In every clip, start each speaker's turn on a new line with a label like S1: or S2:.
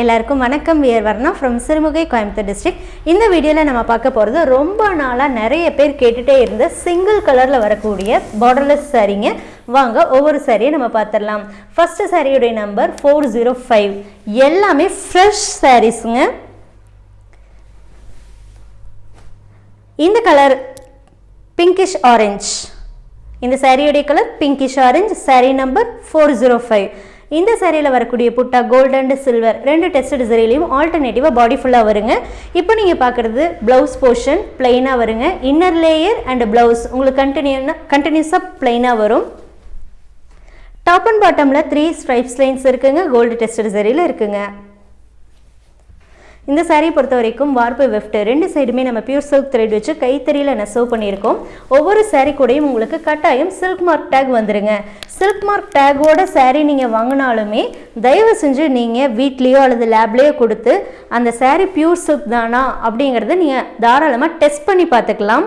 S1: எல்லாருக்கும் வணக்கம். We're Varna from Sirumugai Coimbatore district இந்த வீடியோவில் நம்ம பார்க்க போகிறது ரொம்ப நாளாக நிறைய பேர் கேட்டுகிட்டே இருந்த சிங்கிள் கலரில் வரக்கூடிய பார்டர்லெஸ் சாரீங்க. வாங்க ஒவ்வொரு சாரியை நம்ம பார்த்துடலாம். ஃபஸ்ட்டு சாரியுடைய நம்பர் ஃபோர் ஜீரோ ஃபைவ் எல்லாமே ஃப்ரெஷ் சாரீஸுங்க இந்த கலர் பிங்கிஷ் ஆரஞ்ச் இந்த சாரியுடைய colour pinkish orange sari number four zero five இந்த சேரீயில் வரக்கூடிய புட்டா கோல்டு அண்ட் சில்வர் ரெண்டு டெஸ்ட் சேரீலையும் ஆல்டர்னேட்டிவாக பாடி ஃபுல்லாக வருங்க. இப்போ நீங்கள் பார்க்குறது ப்ளவுஸ் போர்ஷன் பிளெயினாக வருங்க. இன்னர் லேயர் அண்ட் ப்ளவுஸ் உங்களுக்கு கண்டினியூனா கண்டினியூஸாக பிளெயினாக வரும். டாப் அண்ட் பாட்டமில் த்ரீ ஸ்ட்ரைப்ஸ் லைன்ஸ் இருக்குங்க. கோல்டு டெஸ்டட் சேரீயில் இருக்குங்க. இந்த சாரியை பொறுத்த வரைக்கும் வார்ப்பு வெஃப்ட் ரெண்டு சைடுமே நம்ம பியூர் சில்க் த்ரெட் வச்சு கைத்தறியில் நெசவு பண்ணியிருக்கோம். ஒவ்வொரு சாரீ கூடயும் உங்களுக்கு கட்டாயம் சில்க் மார்க் டேக் வந்துருங்க. சில்க் மார்க் டேக்கோட சாரீ நீங்கள் வாங்கினாலுமே தயவு செஞ்சு நீங்கள் வீட்லேயோ அல்லது லேப்லேயோ கொடுத்து அந்த சாரீ பியூர் சில்க் தானா அப்படிங்கிறத நீங்கள் தாராளமாக டெஸ்ட் பண்ணி பார்த்துக்கலாம்.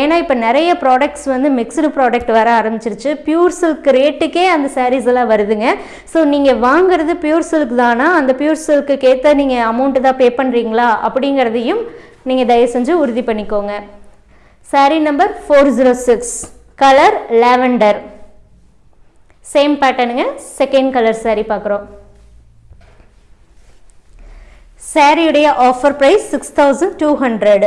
S1: ஏன்னா இப்போ நிறைய ப்ராடக்ட்ஸ் வந்து மிக்சடு ப்ராடக்ட் வர ஆரம்பிச்சிருச்சு. பியூர் சில்க் ரேட்டுக்கே அந்த சாரீஸ் எல்லாம் வருதுங்க. ஸோ நீங்கள் வாங்குறது பியூர் சில்க் தானா? அந்த பியூர் சில்க்குக்கு ஏற்ற நீங்கள் அமௌண்ட்டு தான் பே பண்ணுறீங்களா அப்படிங்கிறதையும் நீங்கள் தயவு செஞ்சு உறுதி பண்ணிக்கோங்க. Sari number four zero six colour lavender same பேட்டர்னுங்க second colour sari பார்க்குறோம் சாரியுடைய offer price six thousand two hundred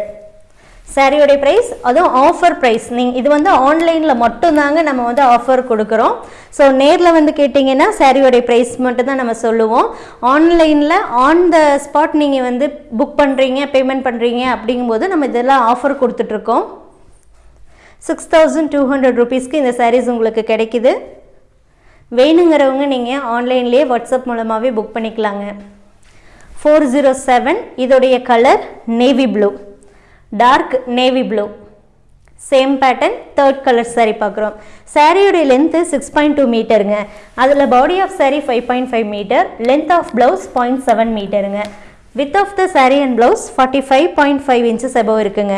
S1: சாரியோடைய price அதுவும் ஆஃபர் ப்ரைஸ் நீங்கள் இது வந்து ஆன்லைனில் மட்டும்தாங்க நம்ம வந்து ஆஃபர் கொடுக்குறோம். ஸோ நேரில் வந்து கேட்டிங்கன்னா சாரியோடைய ப்ரைஸ் மட்டும் தான் நம்ம சொல்லுவோம். ஆன்லைனில் ஆன் த ஸ்பாட் நீங்கள் வந்து புக் பண்ணுறீங்க பேமெண்ட் பண்ணுறீங்க அப்படிங்கும்போது நம்ம இதெல்லாம் ஆஃபர் கொடுத்துட்ருக்கோம். சிக்ஸ் தௌசண்ட் டூ ஹண்ட்ரட் ருபீஸ்க்கு இந்த சாரீஸ் உங்களுக்கு கிடைக்குது. வேணுங்கிறவங்க நீங்கள் ஆன்லைன்லேயே வாட்ஸ்அப் மூலமாகவே புக் பண்ணிக்கலாங்க. ஃபோர் ஜீரோ செவன் இதோடைய colour navy blue dark navy blue same pattern third colour sari பார்க்குறோம். சாரியோடைய லென்த்து சிக்ஸ் பாயிண்ட் டூ மீட்டருங்க அதில் body of sari five point five metre length of blouse point seven மீட்டருங்க width of the sari and blouse forty five point five inches above இருக்குங்க.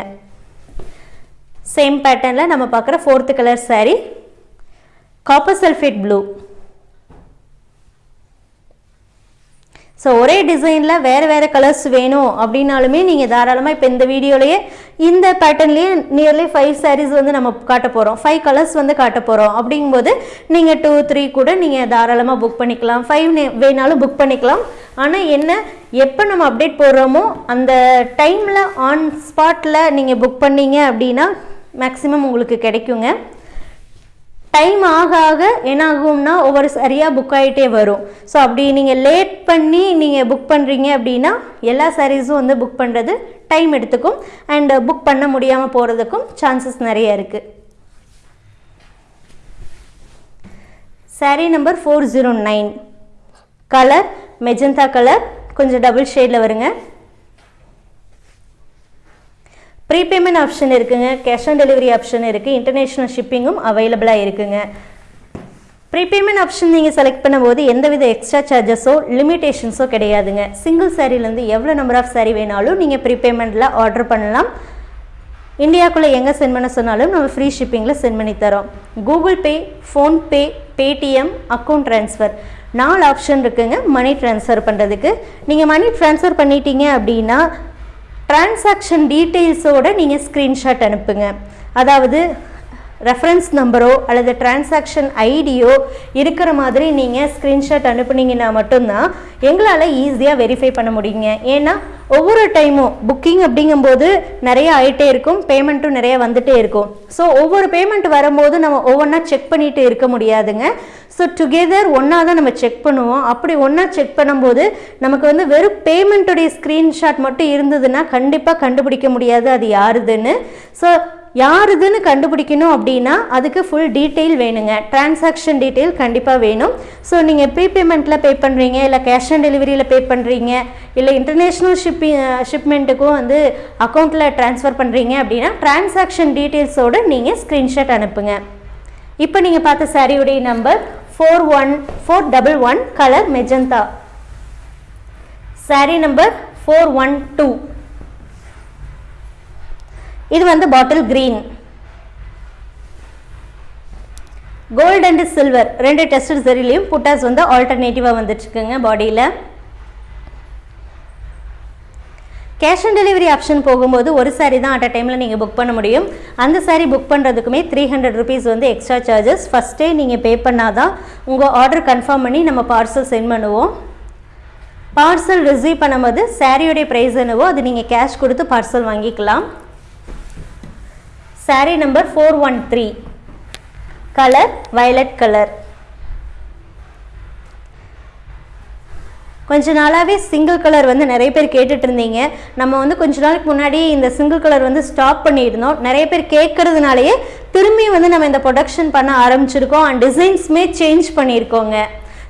S1: Same பேட்டர்னில் நம்ம பார்க்குற fourth colour sari copper sulphate blue so ஒரே டிசைனில் வேறு வேறு colours வேணும் அப்படின்னாலுமே நீங்கள் தாராளமாக இப்போ இந்த வீடியோலேயே இந்த பேட்டர்ன்லேயே நியர்லி ஃபைவ் சாரீஸ் வந்து நம்ம காட்ட போகிறோம் ஃபைவ் கலர்ஸ் வந்து காட்ட போகிறோம் அப்படிங்கும்போது நீங்கள் டூ த்ரீ கூட நீங்கள் தாராளமாக புக் பண்ணிக்கலாம். ஃபைவ் வேணாலும் புக் பண்ணிக்கலாம். ஆனால் என்ன எப்போ நம்ம அப்டேட் போடுறோமோ அந்த டைமில் ஆன் ஸ்பாட்டில் நீங்கள் புக் பண்ணீங்க அப்படின்னா மேக்ஸிமம் உங்களுக்கு கிடைக்குங்க. டைம் ஆக ஆக என்ன ஆகும்னா ஒவ்வொரு சரியாக புக் ஆகிட்டே வரும். ஸோ அப்படி நீங்கள் லேட் பண்ணி நீங்கள் புக் பண்ணுறீங்க அப்படின்னா எல்லா சாரீஸும் வந்து புக் பண்ணுறது டைம் எடுத்துக்கும். அண்ட் புக் பண்ண முடியாமல் போகிறதுக்கும் சான்சஸ் நிறைய இருக்குது sari number four zero nine colour magenta colour கொஞ்சம் டபுள் ஷேடில் வருங்க. ப்ரீபேமெண்ட் ஆப்ஷன் இருக்குங்க கேஷ் ஆன் டெலிவரி ஆப்ஷன் இருக்குது இன்டர்நேஷ்னல் ஷிப்பிங்கும் அவைலபிளாக இருக்குங்க. ப்ரீபேமெண்ட் ஆப்ஷன் நீங்கள் செலக்ட் பண்ணும்போது எந்தவித எக்ஸ்ட்ரா சார்ஜஸோ லிமிடேஷன்ஸோ கிடையாதுங்க. சிங்கிள் சாரீலேருந்து எவ்வளோ நம்பர் ஆஃப் சாரீ வேணாலும் நீங்கள் ப்ரீபேமெண்ட்டில் ஆர்டர் பண்ணலாம். இந்தியாவுக்குள்ளே எங்கே சென்ட் பண்ண சொன்னாலும் நம்ம ஃப்ரீ ஷிப்பிங்கில் சென்ட் பண்ணி தரோம். Google Pay PhonePe Paytm account transfer நாலு ஆப்ஷன் இருக்குங்க மணி ட்ரான்ஸ்ஃபர் பண்ணுறதுக்கு நீங்கள் மணி ட்ரான்ஸ்ஃபர் பண்ணிட்டீங்க அப்படின்னா டிரான்சாக்ஷன் டீட்டெயில்ஸோடு நீங்கள் ஸ்க்ரீன்ஷாட் அனுப்புங்க. அதாவது ரெஃபரன்ஸ் நம்பரோ அல்லது டிரான்சாக்ஷன் ஐடியோ இருக்கிற மாதிரி நீங்கள் ஸ்க்ரீன்ஷாட் அனுப்புனீங்கன்னா மட்டும்தான் எங்களால் ஈஸியாக வெரிஃபை பண்ண முடியுங்க. ஏன்னா ஒவ்வொரு டைமும் புக்கிங் அப்படிங்கும்போது நிறைய ஆகிட்டே இருக்கும் பேமெண்ட்டும் நிறைய வந்துட்டே இருக்கும். ஸோ ஒவ்வொரு பேமெண்ட் வரும்போது நம்ம ஒவ்வொன்றா செக் பண்ணிட்டு இருக்க முடியாதுங்க. ஸோ டுகெதர் ஒன்றா தான் நம்ம செக் பண்ணுவோம். அப்படி ஒன்றா செக் பண்ணும்போது நமக்கு வந்து வெறும் பேமெண்ட்டுடைய ஸ்க்ரீன்ஷாட் மட்டும் இருந்ததுன்னா கண்டிப்பாக கண்டுபிடிக்க முடியாது அது யாருதுன்னு. ஸோ யாருதுன்னு கண்டுபிடிக்கணும் அப்படின்னா அதுக்கு ஃபுல் டீட்டெயில் வேணுங்க. டிரான்சாக்ஷன் டீட்டெயில் கண்டிப்பாக வேணும். ஸோ நீங்கள் ப்ரீ பேமெண்ட்டில் பே பண்ணுறீங்க இல்லை கேஷ் ஆன் டெலிவரியில் பே பண்ணுறீங்க இல்லை இன்டர்நேஷ்னல் ஷிப்பிங் ஷிப்மெண்ட்டுக்கும் வந்து அக்கௌண்ட்டில் ட்ரான்ஸ்ஃபர் பண்ணுறீங்க அப்படின்னா டிரான்சாக்ஷன் டீட்டெயில்ஸோடு நீங்கள் ஸ்க்ரீன்ஷாட் அனுப்புங்க. இப்போ நீங்கள் பார்த்த சாரியுடைய number four one four double one colour magenta sari number four one two இது வந்து bottle green gold and silver ரெண்டு டெஸ்ட் சரிலையும் புட்டாஸ் வந்து ஆல்டர்னேட்டிவாக வந்துட்டுருக்குங்க பாடியில் கேஷ் ஆன் டெலிவரி ஆப்ஷன் போகும்போது ஒரு சாரீ தான் அட் அ டைமில் நீங்கள் புக் பண்ண முடியும். அந்த சாரீ புக் பண்ணுறதுக்குமே த்ரீ ஹண்ட்ரட் ருபீஸ் வந்து எக்ஸ்ட்ரா சார்ஜஸ் ஃபஸ்ட்டே நீங்கள் பே பண்ணால் தான் உங்கள் ஆர்டர் கன்ஃபார்ம் பண்ணி நம்ம பார்சல் சென்ட் பண்ணுவோம். பார்சல் ரிசீவ் பண்ணும்போது சாரியோடைய ப்ரைஸ் என்னவோ அது நீங்கள் கேஷ் கொடுத்து பார்சல் வாங்கிக்கலாம். Sari number four one three colour violet colour கொஞ்ச நாளாகவே சிங்கிள் கலர் வந்து நிறைய பேர் கேட்டுட்டு இருந்தீங்க. நம்ம வந்து கொஞ்ச நாளுக்கு முன்னாடி இந்த சிங்கிள் கலர் வந்து ஸ்டாப் பண்ணியிருந்தோம் நிறைய பேர் கேட்கறதுனாலயே திரும்பி வந்து நம்ம இந்த ப்ரொடக்ஷன் பண்ண ஆரம்பிச்சிருக்கோம். அண்ட் டிசைன்ஸுமே சேஞ்ச் பண்ணியிருக்கோங்க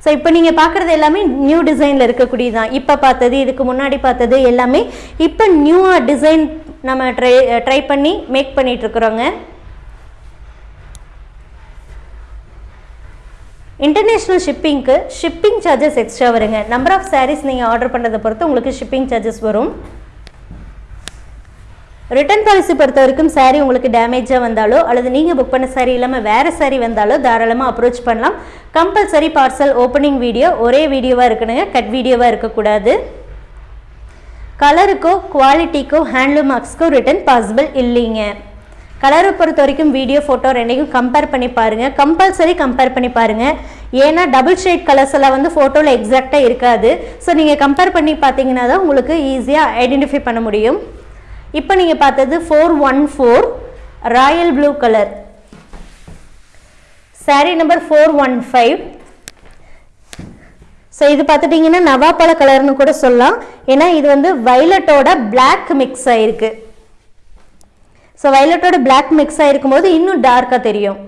S1: ஸோ இப்போ நீங்கள் பார்க்குறது எல்லாமே நியூ டிசைனில் இருக்கக்கூடியது தான் இப்போ பார்த்தது இதுக்கு முன்னாடி பார்த்தது எல்லாமே இப்போ நியூவாக டிசைன் நம்ம ட்ரை ட்ரை பண்ணி மேக் பண்ணிகிட்ருக்குறோங்க இன்டர்நேஷ்னல் ஷிப்பிங்க்கு ஷிப்பிங் சார்ஜஸ் எக்ஸ்ட்ரா வருங்க. நம்பர் ஆஃப் சாரீஸ் நீங்கள் ஆர்டர் பண்ணுறதை பொறுத்து உங்களுக்கு ஷிப்பிங் சார்ஜஸ் வரும். ரிட்டர்ன் பாலிசி பொறுத்த வரைக்கும் சாரீ உங்களுக்கு டேமேஜாக வந்தாலோ அல்லது நீங்கள் புக் பண்ண சாரீ இல்லாமல் வேறு சாரீ வந்தாலோ தாராளமாக அப்ரோச் பண்ணலாம். கம்பல்சரி பார்சல் ஓப்பனிங் வீடியோ ஒரே வீடியோவாக இருக்கணுங்க. கட் வீடியோவாக இருக்கக்கூடாது. கலருக்கோ குவாலிட்டிக்கோ ஹேண்ட்லூம் மார்க்ஸ்க்கோ ரிட்டன் பாசிபிள் இல்லைங்க. கலரை பொறுத்த வரைக்கும் வீடியோ ஃபோட்டோ ரெண்டையும் கம்பேர் பண்ணி பாருங்கள் கம்பல்சரி கம்பேர் பண்ணி பாருங்கள் ஏன்னா டபுள் ஷேட் கலர்ஸ் எல்லாம் வந்து ஃபோட்டோவில் எக்ஸாக்டாக இருக்காது. ஸோ நீங்கள் கம்பேர் பண்ணி பார்த்தீங்கன்னா தான் உங்களுக்கு ஈஸியாக ஐடென்டிஃபை பண்ண முடியும். இப்போ நீங்கள் பார்த்தது four one four royal blue colour sari number four one five so இது பார்த்துட்டிங்கன்னா நவாப்பழ கலர்னு கூட சொல்லலாம். ஏன்னா இது வந்து வைலட்டோட பிளாக் மிக்ஸ் ஆகிருக்கு ஸோ வைலட்டோட பிளாக் மிக்ஸ் ஆகிருக்கும் போது இன்னும் டார்க்காக தெரியும்.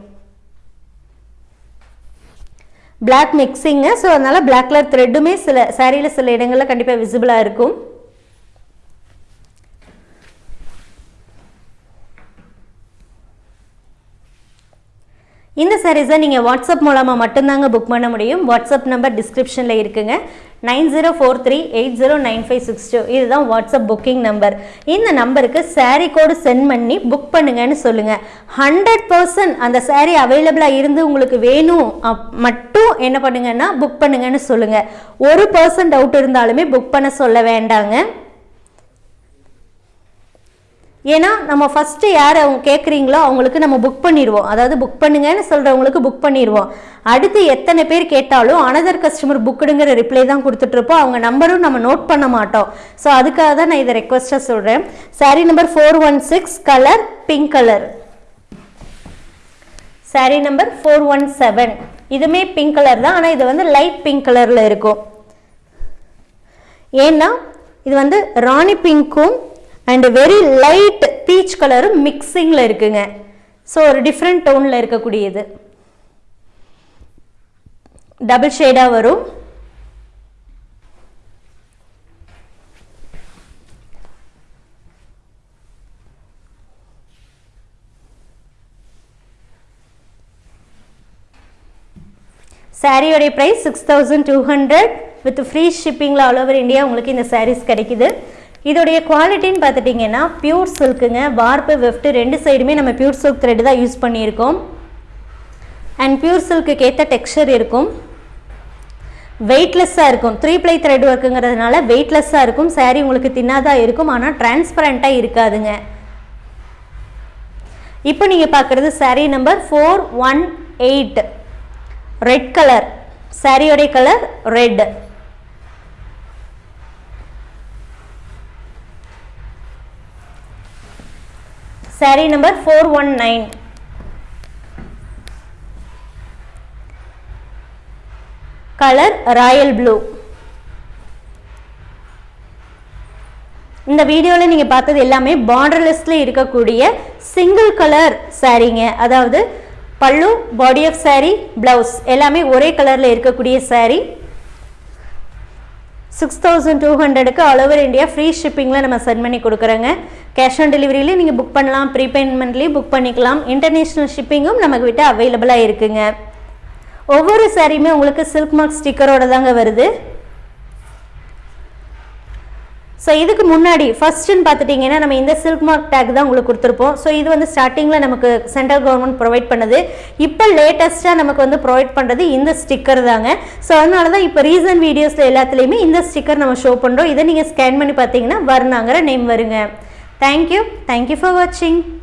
S1: பிளாக் மிக்ஸிங்கு ஸோ அதனால் பிளாக் கலர் த்ரெட்டுமே சில சாரியில் சில இடங்களில் கண்டிப்பாக விசிபிளாக இருக்கும். இந்த சாரீஸை நீங்கள் வாட்ஸ்அப் மூலமாக மட்டும்தாங்க புக் பண்ண முடியும். வாட்ஸ்அப் நம்பர் டிஸ்கிரிப்ஷனில் இருக்குங்க. Nine zero four three eight zero nine five six two. இதுதான் வாட்ஸ்அப் புக்கிங் நம்பர் இந்த நம்பருக்கு சாரீ கோடு சென்ட் பண்ணி புக் பண்ணுங்கன்னு சொல்லுங்கள் ஹண்ட்ரட் பர்சன்ட் அந்த சாரீ அவைலபிளாக இருந்து உங்களுக்கு வேணும் மட்டும் என்ன பண்ணுங்கன்னா புக் பண்ணுங்கன்னு சொல்லுங்கள் ஒரு பர்சன்ட் டவுட் இருந்தாலுமே புக் பண்ண சொல்ல வேண்டாங்க. ஏன்னா நம்ம ஃபஸ்ட்டு யார் அவங்க கேட்குறீங்களோ அவங்களுக்கு நம்ம புக் பண்ணிடுவோம். அதாவது புக் பண்ணுங்கன்னு சொல்கிறவங்களுக்கு புக் பண்ணிடுவோம். அடுத்து எத்தனை பேர் கேட்டாலும் அனதர் கஸ்டமர் புக்குடுங்கிற ரிப்ளை தான் கொடுத்துட்ருப்போம் அவங்க நம்பரும் நம்ம நோட் பண்ண மாட்டோம். ஸோ அதுக்காக தான் நான் இதை ரெக்வஸ்ட்டாக சொல்கிறேன் sari number four one six colour pink colour sari number four one seven இதுவுமே பிங்க் கலர் தான். ஆனால் இது வந்து லைட் பிங்க் கலரில் இருக்கும். ஏன்னா இது வந்து ராணி பிங்க்கும் அண்ட் வெரி லைட் பீச் கலரும் மிக்சிங்கில் இருக்குங்க. ஸோ ஒரு டிஃப்ரெண்ட் டோனில் இருக்கக்கூடியது. டபுள் ஷேடாக வரும். சாரியோடைய price six thousand two hundred with free ஷிப்பிங்கில் all over India உங்களுக்கு இந்த சாரீஸ் கிடைக்குது. இதோடைய குவாலிட்டின்னு பார்த்துட்டிங்கன்னா பியூர் சில்க்குங்க வார்ப்பு வெஃப்ட் ரெண்டு சைடுமே நம்ம பியூர் சில்க் த்ரெட் தான் யூஸ் பண்ணியிருக்கோம். அண்ட் பியூர் சில்க்குக்கு ஏற்ற டெக்ஸ்சர் இருக்கும். வெயிட்லெஸ்ஸாக இருக்கும். த்ரீ ப்ளை த்ரெட் ஒர்க்குங்கிறதுனால வெயிட்லெஸ்ஸாக இருக்கும். சாரீ உங்களுக்கு தின்னாதான் இருக்கும். ஆனால் டிரான்ஸ்பரண்ட்டாக இருக்காதுங்க. இப்போ நீங்கள் பார்க்குறது sari number four one eight red colour சாரியோடைய colour red sari number four one nine colour royal blue இந்த வீடியோவில் நீங்கள் பார்த்தது எல்லாமே பார்டர்லெஸ்ல இருக்கக்கூடிய சிங்கிள் கலர் சாரீங்க அதாவது பல்லு பாடி ஆஃப் சாரீ ப்ளவுஸ் எல்லாமே ஒரே கலரில் இருக்கக்கூடிய சாரீ சிக்ஸ் தௌசண்ட் டூ ஹண்ட்ரடுக்கு ஆல் ஓவர் இந்தியா ஃப்ரீ ஷிப்பிங்கில் நம்ம சென்ட் பண்ணி கொடுக்குறோங்க. கேஷ் ஆன் டெலிவரியிலே நீங்கள் புக் பண்ணலாம் ப்ரீபேமெண்ட்லேயும் புக் பண்ணிக்கலாம். இன்டர்நேஷ்னல் ஷிப்பிங்கும் நமக்கு விட்டு அவைலபிளாக இருக்குங்க. ஒவ்வொரு சாரியுமே உங்களுக்கு சில்க் மார்க் ஸ்டிக்கரோட தாங்க வருது. ஸோ இதுக்கு முன்னாடி ஃபஸ்ட்டுன்னு பார்த்துட்டிங்கன்னா நம்ம இந்த சில்க் மார்க் டேக் தான் உங்களுக்கு கொடுத்துருப்போம். ஸோ இது வந்து ஸ்டார்டிங்கில் நமக்கு சென்ட்ரல் கவர்மெண்ட் ப்ரொவைட் பண்ணுது. இப்போ லேட்டஸ்ட்டாக நமக்கு வந்து ப்ரொவைட் பண்ணுறது இந்த ஸ்டிக்கர் தாங்க. ஸோ அதனால தான் இப்போ ரீசன்ட் வீடியோஸில் எல்லாத்துலேயுமே இந்த ஸ்டிக்கர் நம்ம ஷோ பண்ணுறோம் இதை நீங்கள் ஸ்கேன் பண்ணி பார்த்தீங்கன்னா வர்ணாங்கிற நேம் வருங்க. Thank you. Thank you for watching.